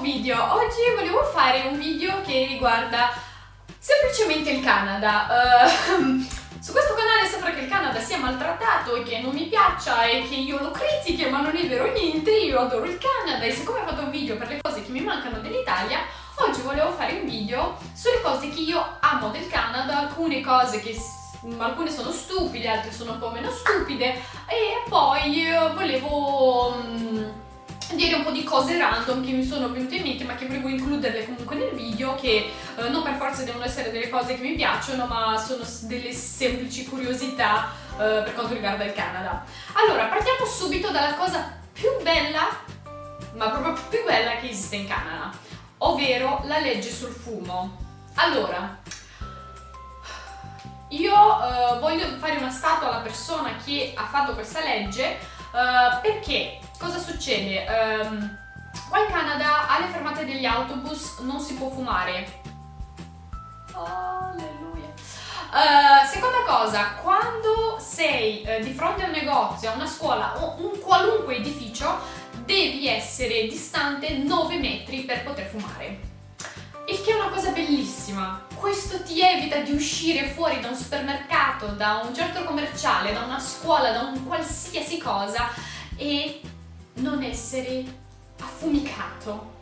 video. Oggi volevo fare un video che riguarda semplicemente il Canada. Uh, su questo canale sembra che il Canada sia maltrattato e che non mi piaccia e che io lo critichi, ma non è vero niente, io adoro il Canada e siccome ho fatto un video per le cose che mi mancano dell'Italia, oggi volevo fare un video sulle cose che io amo del Canada, alcune cose che alcune sono stupide, altre sono un po' meno stupide e poi eh, volevo un po' di cose random che mi sono venute in mente ma che volevo includerle comunque nel video che uh, non per forza devono essere delle cose che mi piacciono ma sono delle semplici curiosità uh, per quanto riguarda il Canada. Allora, partiamo subito dalla cosa più bella, ma proprio più bella che esiste in Canada, ovvero la legge sul fumo. Allora, io uh, voglio fare una statua alla persona che ha fatto questa legge uh, perché cosa succede? Um, qua in Canada alle fermate degli autobus non si può fumare. Alleluia. Uh, seconda cosa, quando sei uh, di fronte a un negozio, a una scuola o un qualunque edificio, devi essere distante 9 metri per poter fumare. Il che è una cosa bellissima. Questo ti evita di uscire fuori da un supermercato, da un centro commerciale, da una scuola, da un qualsiasi cosa e non essere affumicato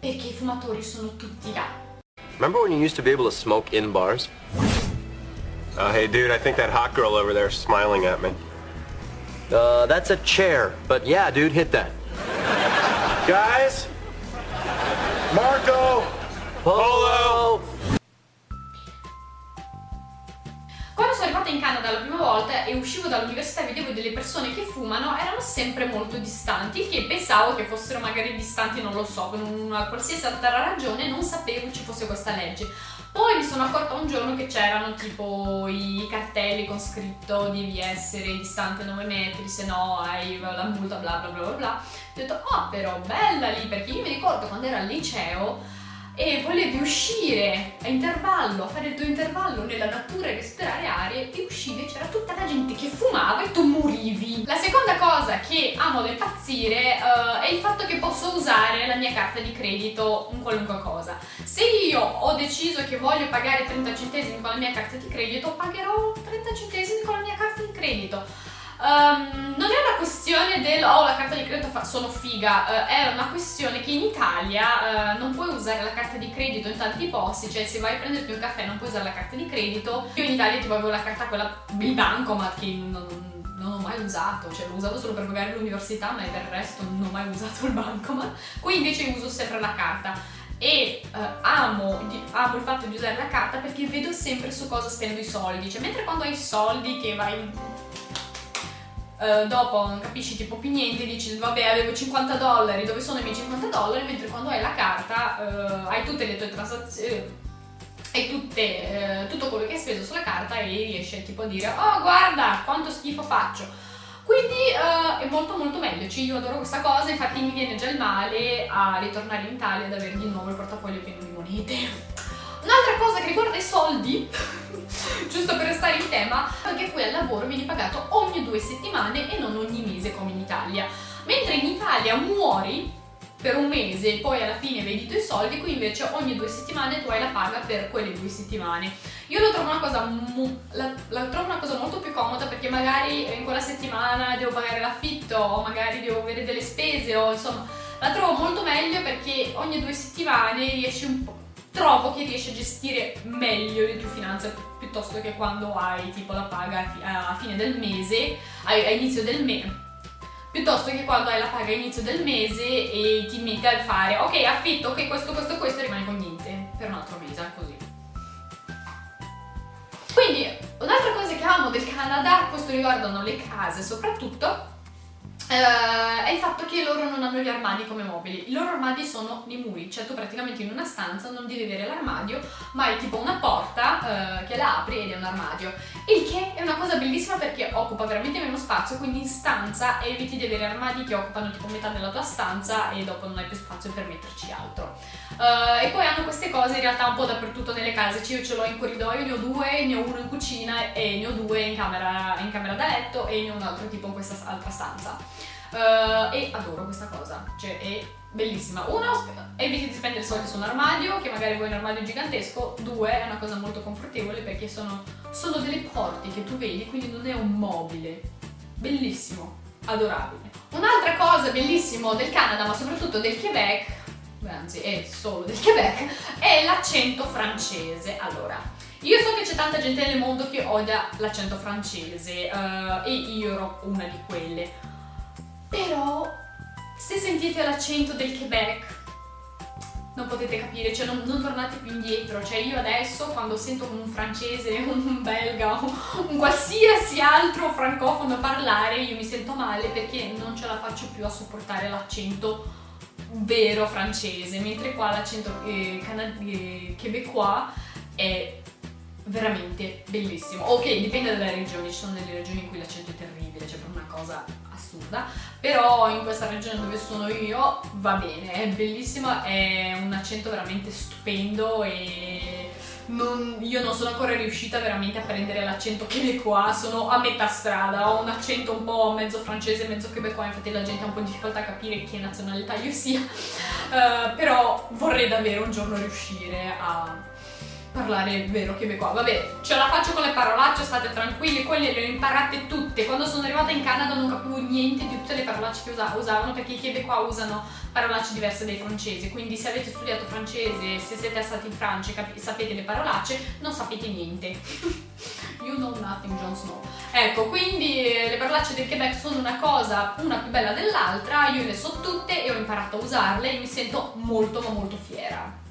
perché i fumatori sono tutti là. Remember when you used to be able to smoke in bars? Oh, hey dude, I think that hot girl over there is smiling at me. Uh, that's a chair, but yeah, dude, hit that. Guys? Marco! Polo! Arrivata in Canada la prima volta e uscivo dall'università e vedevo delle persone che fumano, erano sempre molto distanti, che pensavo che fossero magari distanti, non lo so, per una qualsiasi altra ragione, non sapevo ci fosse questa legge. Poi mi sono accorta un giorno che c'erano tipo i cartelli con scritto devi essere distante 9 metri, se no hai la multa bla bla bla bla bla. Ho detto, oh però bella lì, perché io mi ricordo quando ero al liceo e volevi uscire a intervallo, a fare il tuo intervallo nella natura e respirare aria e uscivi c'era tutta la gente che fumava e tu morivi. La seconda cosa che amo da impazzire uh, è il fatto che posso usare la mia carta di credito in qualunque cosa. Se io ho deciso che voglio pagare 30 centesimi con la mia carta di credito, pagherò 30 centesimi con la mia carta di credito. Um, non è una questione del oh la carta di credito sono figa, uh, è una questione che in Italia uh, non puoi usare la carta di credito in tanti posti, cioè se vai a prenderti un caffè non puoi usare la carta di credito. Io in Italia tipo avevo la carta quella, il bancomat che non, non ho mai usato, cioè l'ho usato solo per pagare l'università ma per il resto non ho mai usato il bancomat. Qui invece uso sempre la carta e uh, amo, amo, il fatto di usare la carta perché vedo sempre su cosa spendo i soldi, cioè mentre quando hai soldi che vai Uh, dopo non capisci tipo più niente, dici vabbè avevo 50 dollari, dove sono i miei 50 dollari? Mentre quando hai la carta uh, hai tutte le tue transazioni, hai tutte, uh, tutto quello che hai speso sulla carta e riesci tipo a dire oh guarda quanto schifo faccio. Quindi è molto molto meglio, cioè, io adoro questa cosa, infatti mi viene già il male a ritornare in Italia ad avere di nuovo il portafoglio pieno di monete. Un'altra cosa che riguarda i soldi, giusto per restare in tema, è che qui al lavoro vieni pagato ogni due settimane e non ogni mese come in Italia. Mentre in Italia muori per un mese e poi alla fine vedi i tuoi soldi, qui invece ogni due settimane tu hai la paga per quelle due settimane. Io lo trovo una cosa, la, la trovo una cosa molto più comoda perché magari in quella settimana devo pagare l'affitto o magari devo avere delle spese o insomma la trovo molto meglio perché ogni due settimane riesci un po' trovo che riesci a gestire meglio le tue finanze piuttosto che quando hai tipo la paga a fine del mese, a inizio del mese piuttosto che quando hai la paga a inizio del mese e ti metti a fare ok affitto, ok questo, questo, questo e rimani con niente per un altro mese, così. Quindi un'altra cosa che amo del Canada, questo riguardano le case soprattutto, Uh, è il fatto che loro non hanno gli armadi come mobili. I loro armadi sono nei muri, cioè tu praticamente in una stanza non devi avere l'armadio, ma hai tipo una porta uh, che la apri ed è un armadio. Il che è una cosa bellissima perché occupa veramente meno spazio, quindi in stanza eviti di avere armadi che occupano tipo metà della tua stanza e dopo non hai più spazio per metterci altro. Uh, e poi hanno queste cose in realtà un po' dappertutto nelle case, cioè io ce l'ho in corridoio, ne ho due, ne ho uno in cucina e ne ho due in camera, in camera da letto e ne ho un altro tipo in questa altra stanza. Uh, e adoro questa cosa, cioè è bellissima. Uno, eviti di spendere soldi su un armadio, che magari vuoi un armadio gigantesco. Due, è una cosa molto confortevole perché sono, sono delle porte che tu vedi, quindi non è un mobile. Bellissimo, adorabile. Un'altra cosa bellissima del Canada, ma soprattutto del Quebec, anzi è solo del Quebec, è l'accento francese. Allora, io so che c'è tanta gente nel mondo che odia l'accento francese uh, e io ero una di quelle. Però se sentite l'accento del Quebec non potete capire, cioè non, non, tornate più indietro, cioè io adesso quando sento un francese, un belga, un qualsiasi altro francofono parlare io mi sento male perché non ce la faccio più a sopportare l'accento vero francese, mentre qua l'accento eh, eh, québécois è veramente bellissimo. Ok, dipende dalle regioni, ci sono delle regioni in cui l'accento è terribile, cioè per una cosa assurda, però in questa regione dove sono io va bene, è bellissimo, è un accento veramente stupendo e non, io non sono ancora riuscita veramente a prendere l'accento québécois, sono a metà strada, ho un accento un po' mezzo francese, mezzo québécois, infatti la gente ha un po' di difficoltà a capire che nazionalità io sia, uh, però vorrei davvero un giorno riuscire a parlare vero québécois. Vabbè, ce la faccio con le parolacce, state tranquilli, quelle le ho imparate tutte. Quando sono arrivata in Canada non capivo niente di tutte le parolacce che usavano perché i québécois usano parolacce diverse dai francesi. Quindi se avete studiato francese, se siete stati in Francia e sapete le parolacce, non sapete niente. you know nothing, Jon Snow. Ecco, quindi eh, le parolacce del Quebec sono una cosa, una più bella dell'altra, io le so tutte e ho imparato a usarle e mi sento molto ma molto fiera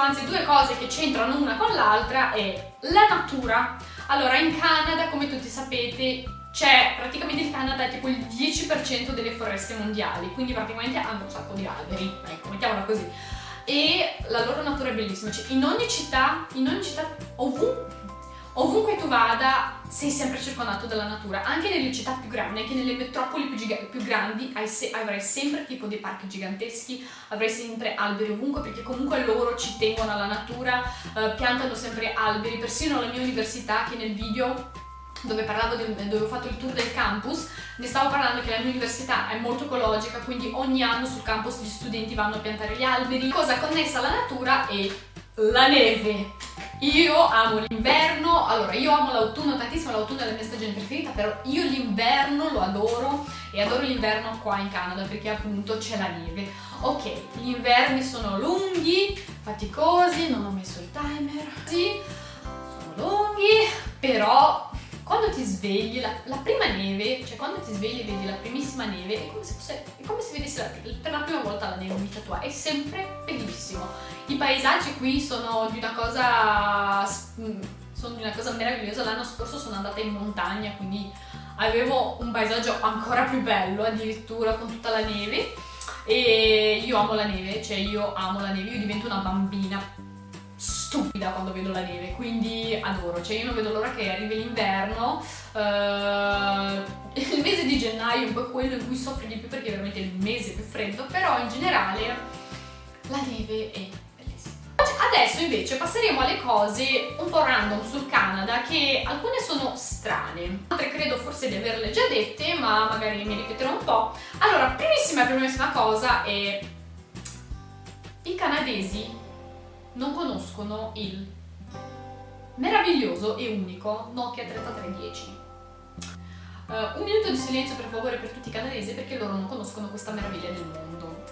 anzi due cose che c'entrano una con l'altra è la natura. Allora in Canada, come tutti sapete, c'è praticamente il Canada tipo il 10% delle foreste mondiali, quindi praticamente hanno un sacco di alberi, ecco, mettiamola così. E la loro natura è bellissima, cioè in ogni città, in ogni città, ovunque, ovunque tu vada, sei sempre circondato dalla natura, anche nelle città più grandi, anche nelle metropoli più, più grandi se avrai sempre tipo dei parchi giganteschi, avrai sempre alberi ovunque perché comunque loro ci tengono alla natura, eh, piantano sempre alberi, persino la mia università che nel video dove del, dove ho fatto il tour del campus, ne stavo parlando che la mia università è molto ecologica, quindi ogni anno sul campus gli studenti vanno a piantare gli alberi. Cosa connessa alla natura è la neve. Io amo l'inverno, allora io amo l'autunno tantissimo, l'autunno è la mia stagione preferita, però io l'inverno lo adoro e adoro l'inverno qua in Canada perché appunto c'è la neve. Ok, gli inverni sono lunghi, faticosi, non ho messo il timer, sì, sono lunghi, però quando ti svegli, la, la, prima neve, cioè quando ti svegli e vedi la primissima neve, è come se, fosse, è come se vedessi la, per la prima volta la neve in vita tua, è sempre bellissimo. I paesaggi qui sono di una cosa, sono di una cosa meravigliosa, l'anno scorso sono andata in montagna, quindi avevo un paesaggio ancora più bello addirittura con tutta la neve. E io amo la neve, cioè io amo la neve, io divento una bambina stupida quando vedo la neve, quindi adoro, cioè io non vedo l'ora che arrivi l'inverno, uh, il mese di gennaio è un po' quello in cui soffri di più perché è veramente il mese più freddo, però in generale la neve è bellissima. Adesso invece passeremo alle cose un po' random sul Canada che alcune sono strane, altre credo forse di averle già dette ma magari mi ripeterò un po'. Allora, primissima e primissima cosa è i canadesi non conoscono il meraviglioso e unico Nokia 3310. Uh, eh, un minuto di silenzio per favore per tutti i canadesi perché loro non conoscono questa meraviglia del mondo.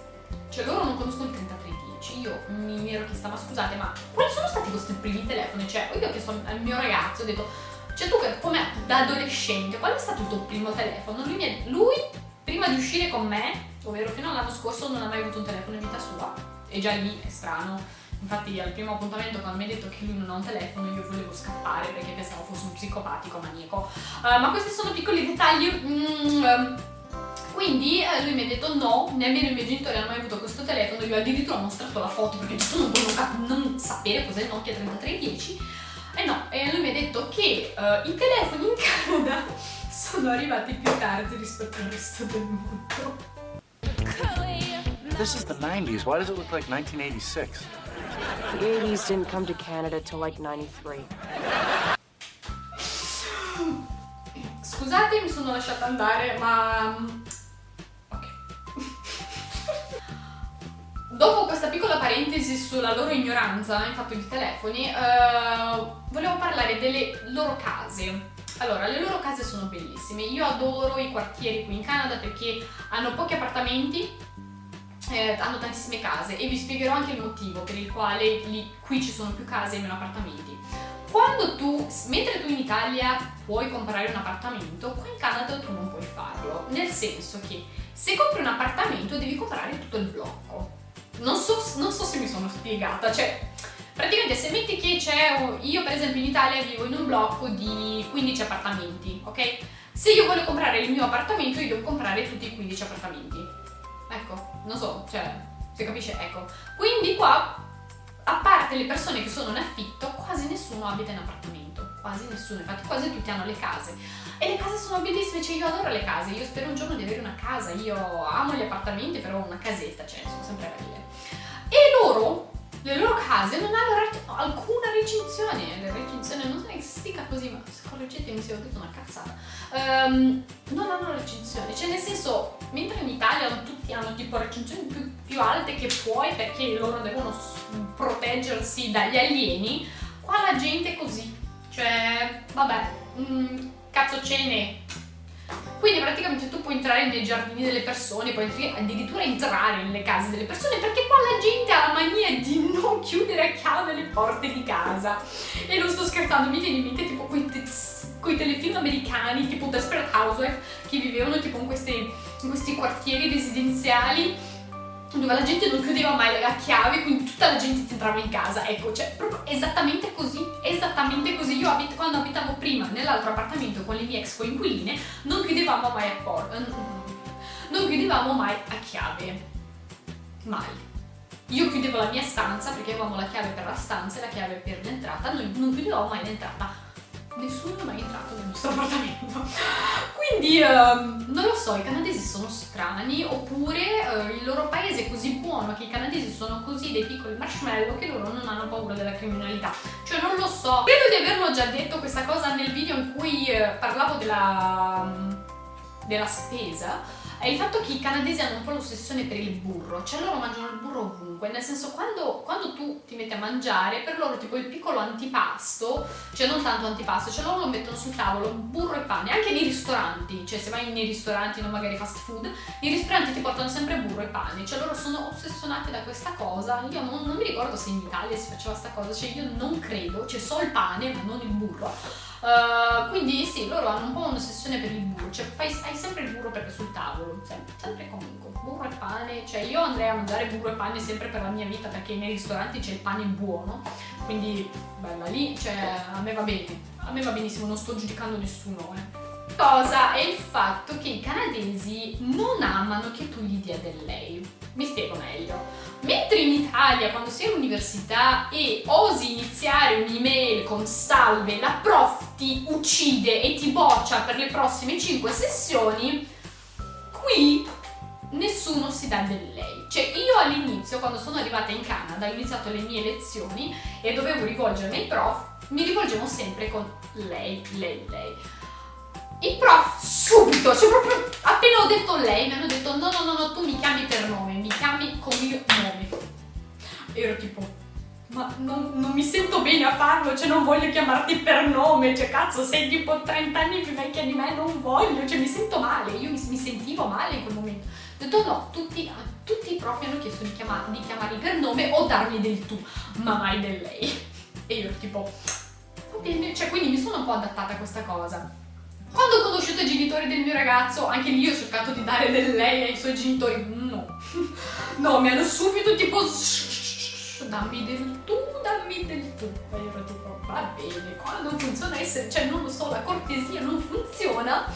Cioè loro non conoscono il 3310. Io mi, mi ero chiesta, ma scusate, ma quali sono stati i vostri primi telefoni? Cioè, io ho chiesto al mio ragazzo, ho detto, cioè tu come da adolescente, qual è stato il tuo primo telefono? Lui, lui prima di uscire con me, ovvero fino all'anno scorso, non ha mai avuto un telefono in vita sua. E già lì è strano Infatti al primo appuntamento quando mi ha detto che lui non ha un telefono io volevo scappare perché pensavo fosse un psicopatico maniaco. Uh, ma questi sono piccoli dettagli. Mm, um, quindi eh, lui mi ha detto no, nemmeno i miei genitori hanno mai avuto questo telefono, io addirittura ho mostrato la foto perché tu non puoi non, non sapere cos'è il Nokia 3310. E no, e lui mi ha detto che uh, i telefoni in Canada sono arrivati più tardi rispetto al resto del mondo. This is the 90s. Why does it look like 1986? The 80s didn't come to Canada till like 93. Scusate, mi sono lasciata andare, ma... Mm, Dopo questa piccola parentesi sulla loro ignoranza in fatto di telefoni, eh, volevo parlare delle loro case. Allora, le loro case sono bellissime. Io adoro i quartieri qui in Canada perché hanno pochi appartamenti, eh, hanno tantissime case e vi spiegherò anche il motivo per il quale lì, qui ci sono più case e meno appartamenti. Quando tu, mentre tu in Italia puoi comprare un appartamento, qua in Canada tu non puoi farlo, nel senso che se compri un appartamento devi comprare tutto il blocco. Non so, non so se mi sono spiegata, cioè praticamente se metti che c'è, io per esempio in Italia vivo in un blocco di 15 appartamenti, ok? Se io voglio comprare il mio appartamento io devo comprare tutti i 15 appartamenti. Ecco, non so, cioè, si capisce? Ecco. Quindi qua a parte le persone che sono in affitto, quasi nessuno abita in appartamento, quasi nessuno, infatti quasi tutti hanno le case. E le case sono bellissime, cioè io adoro le case, io spero un giorno di avere una casa, io amo gli appartamenti, però una casetta, cioè sono sempre belle. E loro, le loro case non hanno alcuna recinzione, le recinzioni non so che si dica così, ma correggetemi se ho detto una cazzata, um, non hanno recinzione, cioè nel senso, mentre in Italia tutti hanno tipo recinzioni più, più alte che puoi perché loro devono proteggersi dagli alieni, qua la gente è così, cioè vabbè, mm, cazzo ce. Quindi praticamente tu puoi entrare nei giardini delle persone, puoi addirittura entrare nelle case delle persone perché qua la gente ha la mania di non chiudere a chiave le porte di casa. E non sto scherzando, mi viene in mente tipo quei, quei telefilm americani tipo Desperate Housewife che vivevano tipo in, queste, in questi quartieri residenziali dove la gente non chiudeva mai la chiave, quindi tutta la gente entrava in casa. Ecco, cioè, proprio esattamente così, esattamente così. Io abit quando abitavo prima nell'altro appartamento con le mie ex coinquiline, non chiudevamo mai a porta, non chiudevamo mai a chiave. Mai. Io chiudevo la mia stanza perché avevamo la chiave per la stanza e la chiave per l'entrata, noi non chiudevamo mai l'entrata nessuno è mai entrato nel nostro appartamento. Quindi um, non lo so, i canadesi sono strani oppure uh, il loro paese è così buono che i canadesi sono così dei piccoli marshmallow che loro non hanno paura della criminalità. Cioè non lo so. Credo di averlo già detto questa cosa nel video in cui uh, parlavo della, um, della spesa è il fatto che i canadesi hanno un po' l'ossessione per il burro, cioè loro mangiano il burro ovunque, nel senso quando, quando, tu ti metti a mangiare, per loro tipo il piccolo antipasto, cioè non tanto antipasto, cioè loro lo mettono sul tavolo, burro e pane, anche nei ristoranti, cioè se vai nei ristoranti, non magari fast food, i ristoranti ti portano sempre burro e pane, cioè loro sono ossessionati da questa cosa, io non, non mi ricordo se in Italia si faceva questa cosa, cioè io non credo, c'è solo il pane ma non il burro, Uh, quindi sì, loro hanno un po' un'ossessione per il burro, cioè fai, hai sempre il burro perché sul tavolo, sempre, sempre comunque, burro e pane, cioè io andrei a mangiare burro e pane sempre per la mia vita perché nei ristoranti c'è il pane buono, quindi bella lì, cioè a me va bene, a me va benissimo, non sto giudicando nessuno, eh. Cosa è il fatto che i canadesi non amano che tu gli dia del lei. Mi spiego meglio. Mentre in Italia, quando sei all'università e osi iniziare un'email con salve, la prof ti uccide e ti boccia per le prossime 5 sessioni, qui nessuno si dà del lei. Cioè io all'inizio, quando sono arrivata in Canada, ho iniziato le mie lezioni e dovevo rivolgermi ai prof, mi rivolgevo sempre con lei, lei, lei. Il prof subito, cioè proprio appena ho detto lei mi hanno detto no no no no tu mi chiami per nome, mi chiami con il mio nome. E ero tipo ma non, non, mi sento bene a farlo, cioè non voglio chiamarti per nome, cioè cazzo sei tipo 30 anni più vecchia di me, non voglio, cioè mi sento male, io mi, mi sentivo male in quel momento. Ho detto no, tutti, tutti i prof hanno chiesto di, chiamar, di chiamarmi per nome o darmi del tu, ma mai del lei. E io ero tipo, cioè quindi mi sono un po' adattata a questa cosa. Quando ho conosciuto i genitori del mio ragazzo, anche lì ho cercato di dare del lei ai suoi genitori. No. No, mi hanno subito tipo dammi del tu, dammi del tu. E io ero tipo, va bene, qua non funziona essere, cioè non lo so, la cortesia non funziona.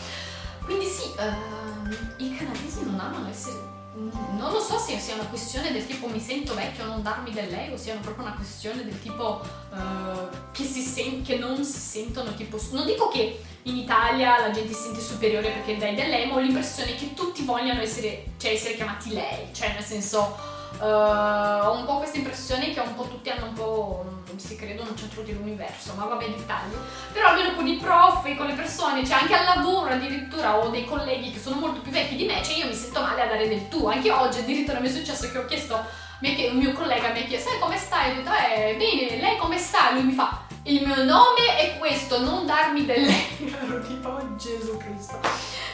Quindi sì, uh, i canadesi non amano essere non lo so se sia una questione del tipo mi sento vecchio non darmi del lei o sia proprio una questione del tipo uh, che, sen- che, non si sentono tipo non dico che in Italia la gente si sente superiore perché dai del lei ma ho l'impressione che tutti vogliano essere, cioè essere chiamati lei cioè nel senso Uh, ho un po' questa impressione che un po' tutti hanno un po' si credono un centro dell'universo, ma vabbè dettagli. Però almeno con i prof con le persone, cioè anche al lavoro addirittura ho dei colleghi che sono molto più vecchi di me, cioè io mi sento male a dare del tu. Anche oggi addirittura mi è successo che ho chiesto, un mio collega mi ha chiesto, sai come stai? Ho detto, eh, bene, lei come sta? Lui mi fa, il mio nome è questo, non darmi del lei. Ero tipo, oh Gesù Cristo.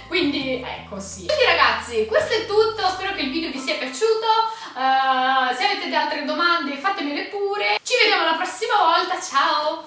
Quindi, ecco sì. Quindi ragazzi, questo è tutto, spero che il video vi sia piaciuto. Uh, se avete altre domande fatemele pure. Ci vediamo la prossima volta, ciao!